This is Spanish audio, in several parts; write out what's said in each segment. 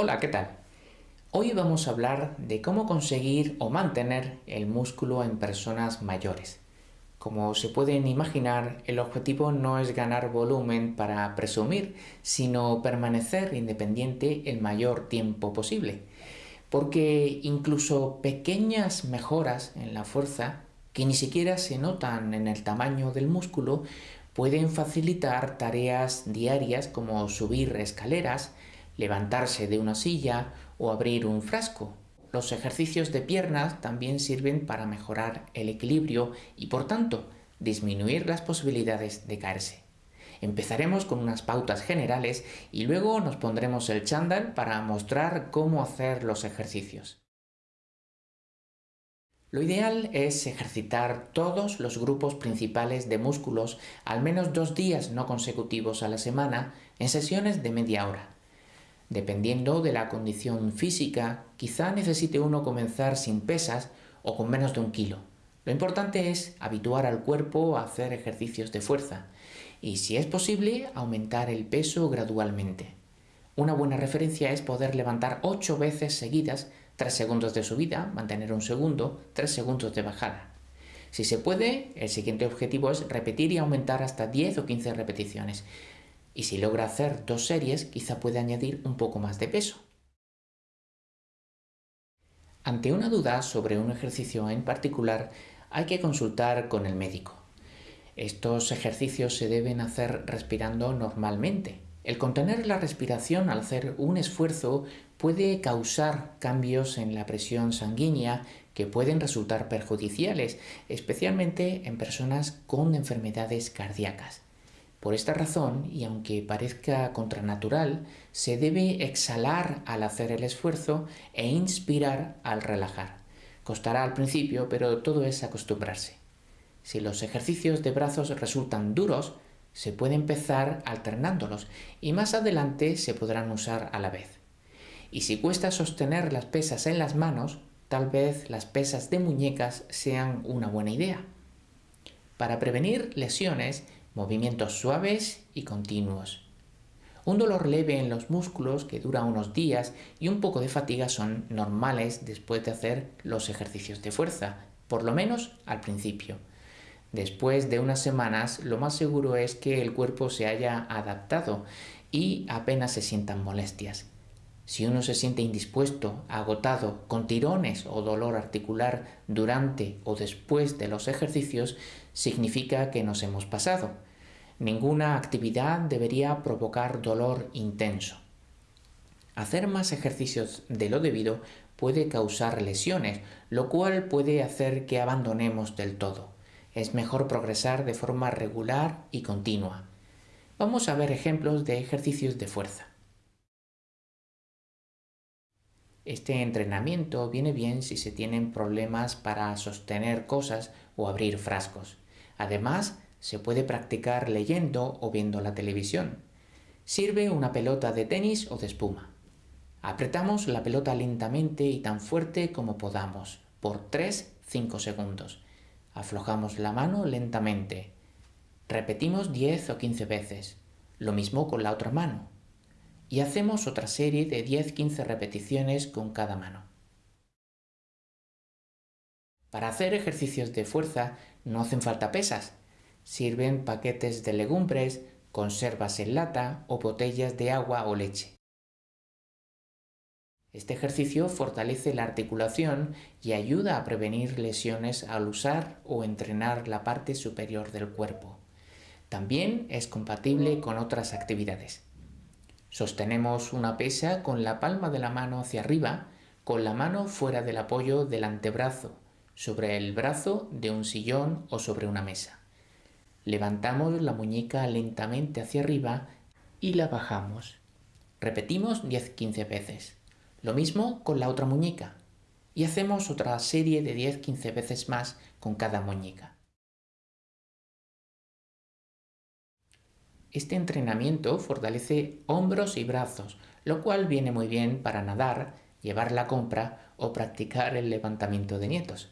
Hola, ¿qué tal? Hoy vamos a hablar de cómo conseguir o mantener el músculo en personas mayores. Como se pueden imaginar, el objetivo no es ganar volumen para presumir, sino permanecer independiente el mayor tiempo posible. Porque incluso pequeñas mejoras en la fuerza, que ni siquiera se notan en el tamaño del músculo, pueden facilitar tareas diarias como subir escaleras, levantarse de una silla o abrir un frasco. Los ejercicios de piernas también sirven para mejorar el equilibrio y por tanto disminuir las posibilidades de caerse. Empezaremos con unas pautas generales y luego nos pondremos el chándal para mostrar cómo hacer los ejercicios. Lo ideal es ejercitar todos los grupos principales de músculos al menos dos días no consecutivos a la semana en sesiones de media hora. Dependiendo de la condición física, quizá necesite uno comenzar sin pesas o con menos de un kilo. Lo importante es habituar al cuerpo a hacer ejercicios de fuerza y, si es posible, aumentar el peso gradualmente. Una buena referencia es poder levantar 8 veces seguidas 3 segundos de subida, mantener un segundo, 3 segundos de bajada. Si se puede, el siguiente objetivo es repetir y aumentar hasta 10 o 15 repeticiones. Y si logra hacer dos series, quizá puede añadir un poco más de peso. Ante una duda sobre un ejercicio en particular, hay que consultar con el médico. Estos ejercicios se deben hacer respirando normalmente, el contener la respiración al hacer un esfuerzo puede causar cambios en la presión sanguínea que pueden resultar perjudiciales, especialmente en personas con enfermedades cardíacas. Por esta razón, y aunque parezca contranatural, se debe exhalar al hacer el esfuerzo e inspirar al relajar. Costará al principio, pero todo es acostumbrarse. Si los ejercicios de brazos resultan duros, se puede empezar alternándolos y más adelante se podrán usar a la vez. Y si cuesta sostener las pesas en las manos, tal vez las pesas de muñecas sean una buena idea. Para prevenir lesiones, movimientos suaves y continuos. Un dolor leve en los músculos que dura unos días y un poco de fatiga son normales después de hacer los ejercicios de fuerza, por lo menos al principio. Después de unas semanas, lo más seguro es que el cuerpo se haya adaptado y apenas se sientan molestias. Si uno se siente indispuesto, agotado, con tirones o dolor articular durante o después de los ejercicios, significa que nos hemos pasado. Ninguna actividad debería provocar dolor intenso. Hacer más ejercicios de lo debido puede causar lesiones, lo cual puede hacer que abandonemos del todo es mejor progresar de forma regular y continua. Vamos a ver ejemplos de ejercicios de fuerza. Este entrenamiento viene bien si se tienen problemas para sostener cosas o abrir frascos. Además, se puede practicar leyendo o viendo la televisión. Sirve una pelota de tenis o de espuma. Apretamos la pelota lentamente y tan fuerte como podamos, por 3-5 segundos. Aflojamos la mano lentamente. Repetimos 10 o 15 veces. Lo mismo con la otra mano. Y hacemos otra serie de 10-15 repeticiones con cada mano. Para hacer ejercicios de fuerza no hacen falta pesas. Sirven paquetes de legumbres, conservas en lata o botellas de agua o leche. Este ejercicio fortalece la articulación y ayuda a prevenir lesiones al usar o entrenar la parte superior del cuerpo. También es compatible con otras actividades. Sostenemos una pesa con la palma de la mano hacia arriba, con la mano fuera del apoyo del antebrazo, sobre el brazo de un sillón o sobre una mesa. Levantamos la muñeca lentamente hacia arriba y la bajamos. Repetimos 10-15 veces. Lo mismo con la otra muñeca. Y hacemos otra serie de 10-15 veces más con cada muñeca. Este entrenamiento fortalece hombros y brazos, lo cual viene muy bien para nadar, llevar la compra o practicar el levantamiento de nietos.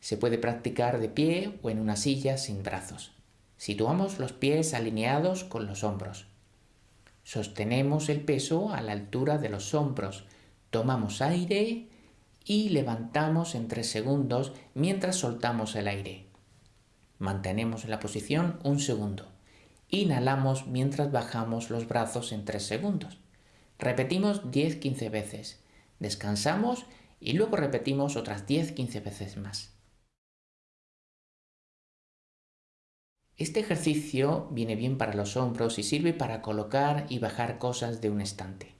Se puede practicar de pie o en una silla sin brazos. Situamos los pies alineados con los hombros. Sostenemos el peso a la altura de los hombros, tomamos aire y levantamos en 3 segundos mientras soltamos el aire. Mantenemos la posición un segundo. Inhalamos mientras bajamos los brazos en 3 segundos. Repetimos 10-15 veces. Descansamos y luego repetimos otras 10-15 veces más. Este ejercicio viene bien para los hombros y sirve para colocar y bajar cosas de un estante.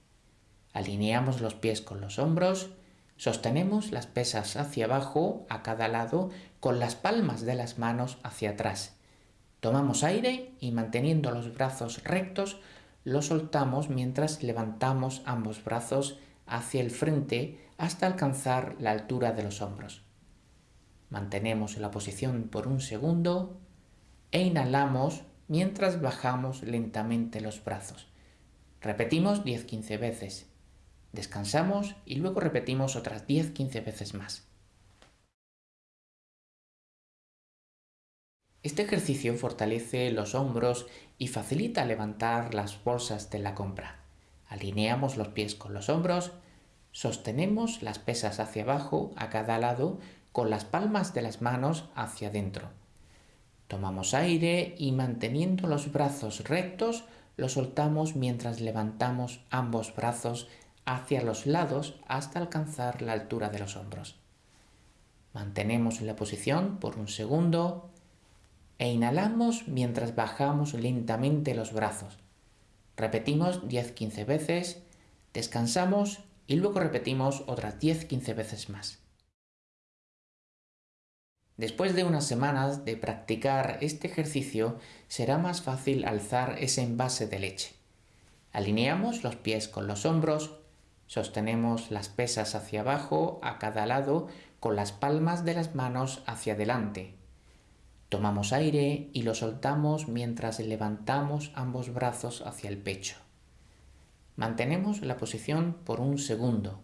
Alineamos los pies con los hombros, sostenemos las pesas hacia abajo a cada lado con las palmas de las manos hacia atrás. Tomamos aire y manteniendo los brazos rectos, los soltamos mientras levantamos ambos brazos hacia el frente hasta alcanzar la altura de los hombros. Mantenemos la posición por un segundo e inhalamos mientras bajamos lentamente los brazos. Repetimos 10-15 veces. Descansamos y luego repetimos otras 10-15 veces más. Este ejercicio fortalece los hombros y facilita levantar las bolsas de la compra. Alineamos los pies con los hombros, sostenemos las pesas hacia abajo a cada lado con las palmas de las manos hacia adentro Tomamos aire y manteniendo los brazos rectos, los soltamos mientras levantamos ambos brazos hacia los lados hasta alcanzar la altura de los hombros. Mantenemos la posición por un segundo e inhalamos mientras bajamos lentamente los brazos. Repetimos 10-15 veces, descansamos y luego repetimos otras 10-15 veces más. Después de unas semanas de practicar este ejercicio será más fácil alzar ese envase de leche. Alineamos los pies con los hombros, sostenemos las pesas hacia abajo a cada lado con las palmas de las manos hacia adelante. Tomamos aire y lo soltamos mientras levantamos ambos brazos hacia el pecho. Mantenemos la posición por un segundo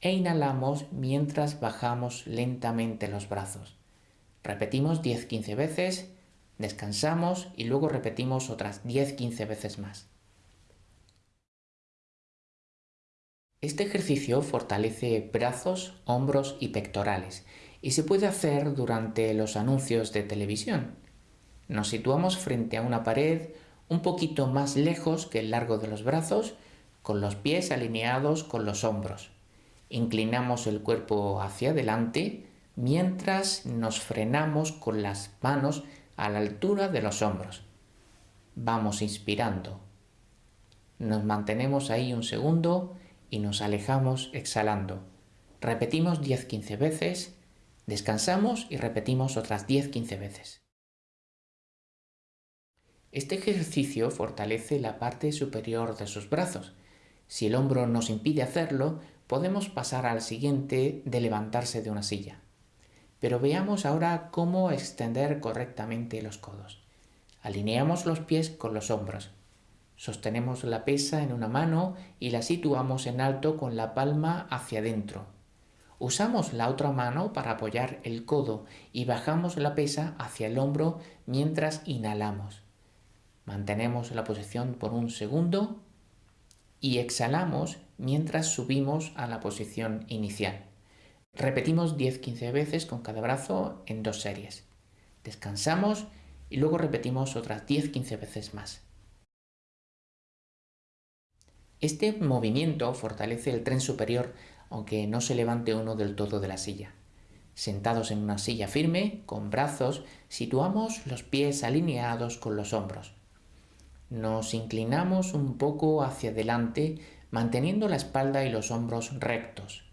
e inhalamos mientras bajamos lentamente los brazos. Repetimos 10-15 veces, descansamos y luego repetimos otras 10-15 veces más. Este ejercicio fortalece brazos, hombros y pectorales y se puede hacer durante los anuncios de televisión. Nos situamos frente a una pared un poquito más lejos que el largo de los brazos, con los pies alineados con los hombros. Inclinamos el cuerpo hacia adelante mientras nos frenamos con las manos a la altura de los hombros. Vamos inspirando. Nos mantenemos ahí un segundo y nos alejamos exhalando. Repetimos 10-15 veces, descansamos y repetimos otras 10-15 veces. Este ejercicio fortalece la parte superior de sus brazos. Si el hombro nos impide hacerlo, podemos pasar al siguiente de levantarse de una silla. Pero veamos ahora cómo extender correctamente los codos. Alineamos los pies con los hombros. Sostenemos la pesa en una mano y la situamos en alto con la palma hacia adentro. Usamos la otra mano para apoyar el codo y bajamos la pesa hacia el hombro mientras inhalamos. Mantenemos la posición por un segundo y exhalamos mientras subimos a la posición inicial. Repetimos 10-15 veces con cada brazo en dos series. Descansamos y luego repetimos otras 10-15 veces más. Este movimiento fortalece el tren superior aunque no se levante uno del todo de la silla. Sentados en una silla firme, con brazos, situamos los pies alineados con los hombros. Nos inclinamos un poco hacia adelante, manteniendo la espalda y los hombros rectos.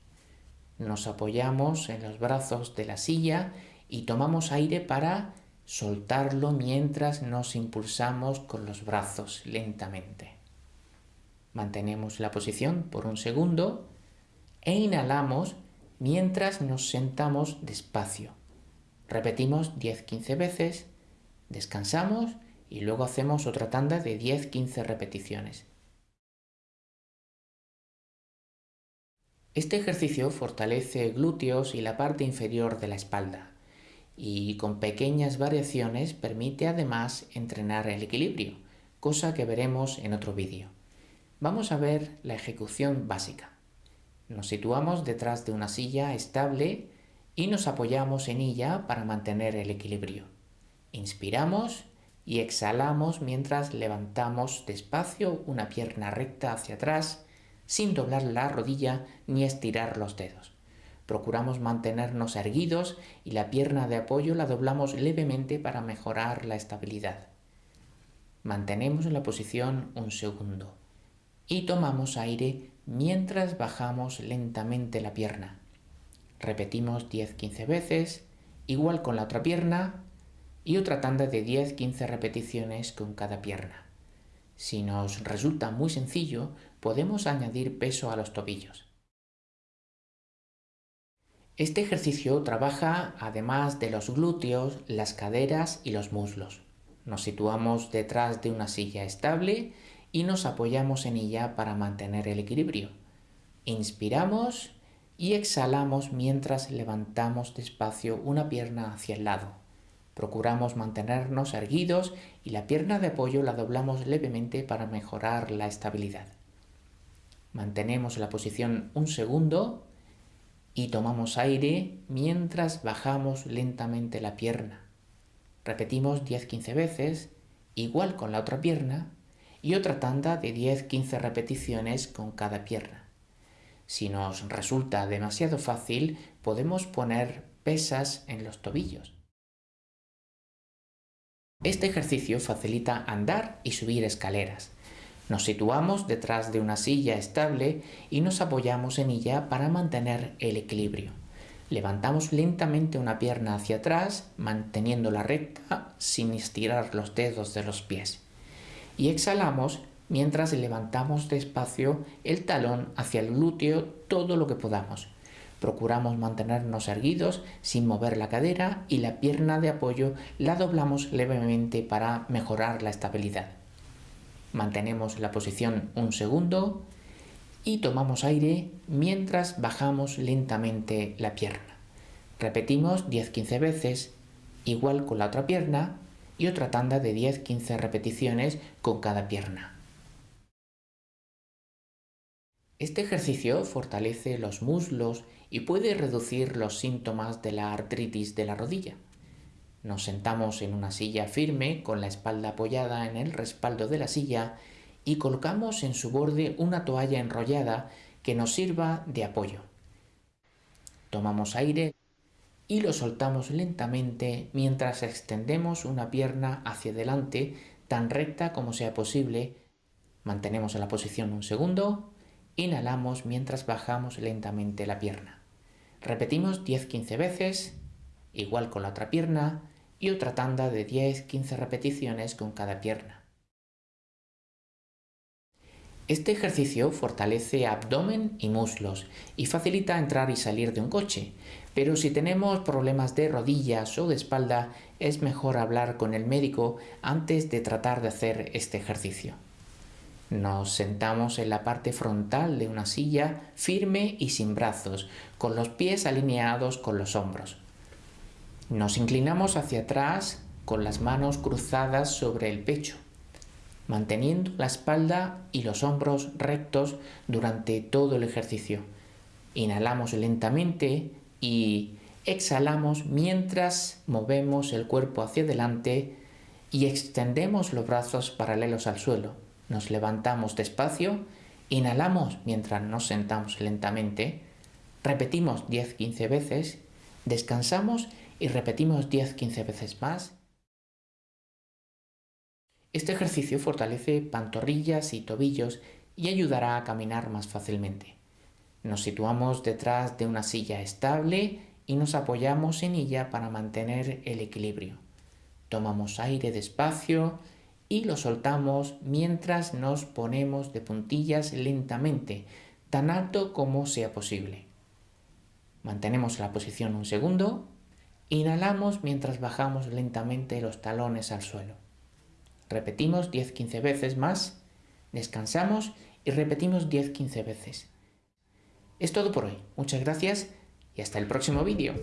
Nos apoyamos en los brazos de la silla y tomamos aire para soltarlo mientras nos impulsamos con los brazos lentamente. Mantenemos la posición por un segundo e inhalamos mientras nos sentamos despacio. Repetimos 10-15 veces, descansamos y luego hacemos otra tanda de 10-15 repeticiones. Este ejercicio fortalece glúteos y la parte inferior de la espalda y con pequeñas variaciones permite además entrenar el equilibrio, cosa que veremos en otro vídeo. vamos a ver la ejecución básica. Nos situamos detrás de una silla estable y nos apoyamos en ella para mantener el equilibrio. Inspiramos y exhalamos mientras levantamos despacio una pierna recta hacia atrás sin doblar la rodilla ni estirar los dedos. Procuramos mantenernos erguidos y la pierna de apoyo la doblamos levemente para mejorar la estabilidad. Mantenemos la posición un segundo y tomamos aire mientras bajamos lentamente la pierna. Repetimos 10-15 veces, igual con la otra pierna y otra tanda de 10-15 repeticiones con cada pierna. Si nos resulta muy sencillo, podemos añadir peso a los tobillos. Este ejercicio trabaja además de los glúteos, las caderas y los muslos. Nos situamos detrás de una silla estable y nos apoyamos en ella para mantener el equilibrio. Inspiramos y exhalamos mientras levantamos despacio una pierna hacia el lado. Procuramos mantenernos erguidos y la pierna de apoyo la doblamos levemente para mejorar la estabilidad. Mantenemos la posición un segundo y tomamos aire mientras bajamos lentamente la pierna. Repetimos 10-15 veces, igual con la otra pierna, y otra tanda de 10-15 repeticiones con cada pierna. Si nos resulta demasiado fácil, podemos poner pesas en los tobillos. Este ejercicio facilita andar y subir escaleras. Nos situamos detrás de una silla estable y nos apoyamos en ella para mantener el equilibrio. Levantamos lentamente una pierna hacia atrás, manteniéndola recta sin estirar los dedos de los pies. Y exhalamos mientras levantamos despacio el talón hacia el glúteo todo lo que podamos. Procuramos mantenernos erguidos sin mover la cadera y la pierna de apoyo la doblamos levemente para mejorar la estabilidad. Mantenemos la posición un segundo y tomamos aire mientras bajamos lentamente la pierna. Repetimos 10-15 veces, igual con la otra pierna, y otra tanda de 10-15 repeticiones con cada pierna. Este ejercicio fortalece los muslos y puede reducir los síntomas de la artritis de la rodilla. Nos sentamos en una silla firme con la espalda apoyada en el respaldo de la silla y colocamos en su borde una toalla enrollada que nos sirva de apoyo. Tomamos aire y lo soltamos lentamente mientras extendemos una pierna hacia adelante tan recta como sea posible. Mantenemos la posición un segundo, inhalamos mientras bajamos lentamente la pierna. Repetimos 10-15 veces, igual con la otra pierna, y otra tanda de 10-15 repeticiones con cada pierna. Este ejercicio fortalece abdomen y muslos y facilita entrar y salir de un coche, pero si tenemos problemas de rodillas o de espalda es mejor hablar con el médico antes de tratar de hacer este ejercicio. Nos sentamos en la parte frontal de una silla firme y sin brazos, con los pies alineados con los hombros. Nos inclinamos hacia atrás con las manos cruzadas sobre el pecho manteniendo la espalda y los hombros rectos durante todo el ejercicio. Inhalamos lentamente y exhalamos mientras movemos el cuerpo hacia adelante y extendemos los brazos paralelos al suelo. Nos levantamos despacio, inhalamos mientras nos sentamos lentamente, repetimos 10-15 veces, descansamos y repetimos 10-15 veces más este ejercicio fortalece pantorrillas y tobillos y ayudará a caminar más fácilmente. Nos situamos detrás de una silla estable y nos apoyamos en ella para mantener el equilibrio. Tomamos aire despacio y lo soltamos mientras nos ponemos de puntillas lentamente, tan alto como sea posible. Mantenemos la posición un segundo, inhalamos mientras bajamos lentamente los talones al suelo. Repetimos 10-15 veces más, descansamos y repetimos 10-15 veces. Es todo por hoy. Muchas gracias y hasta el próximo vídeo.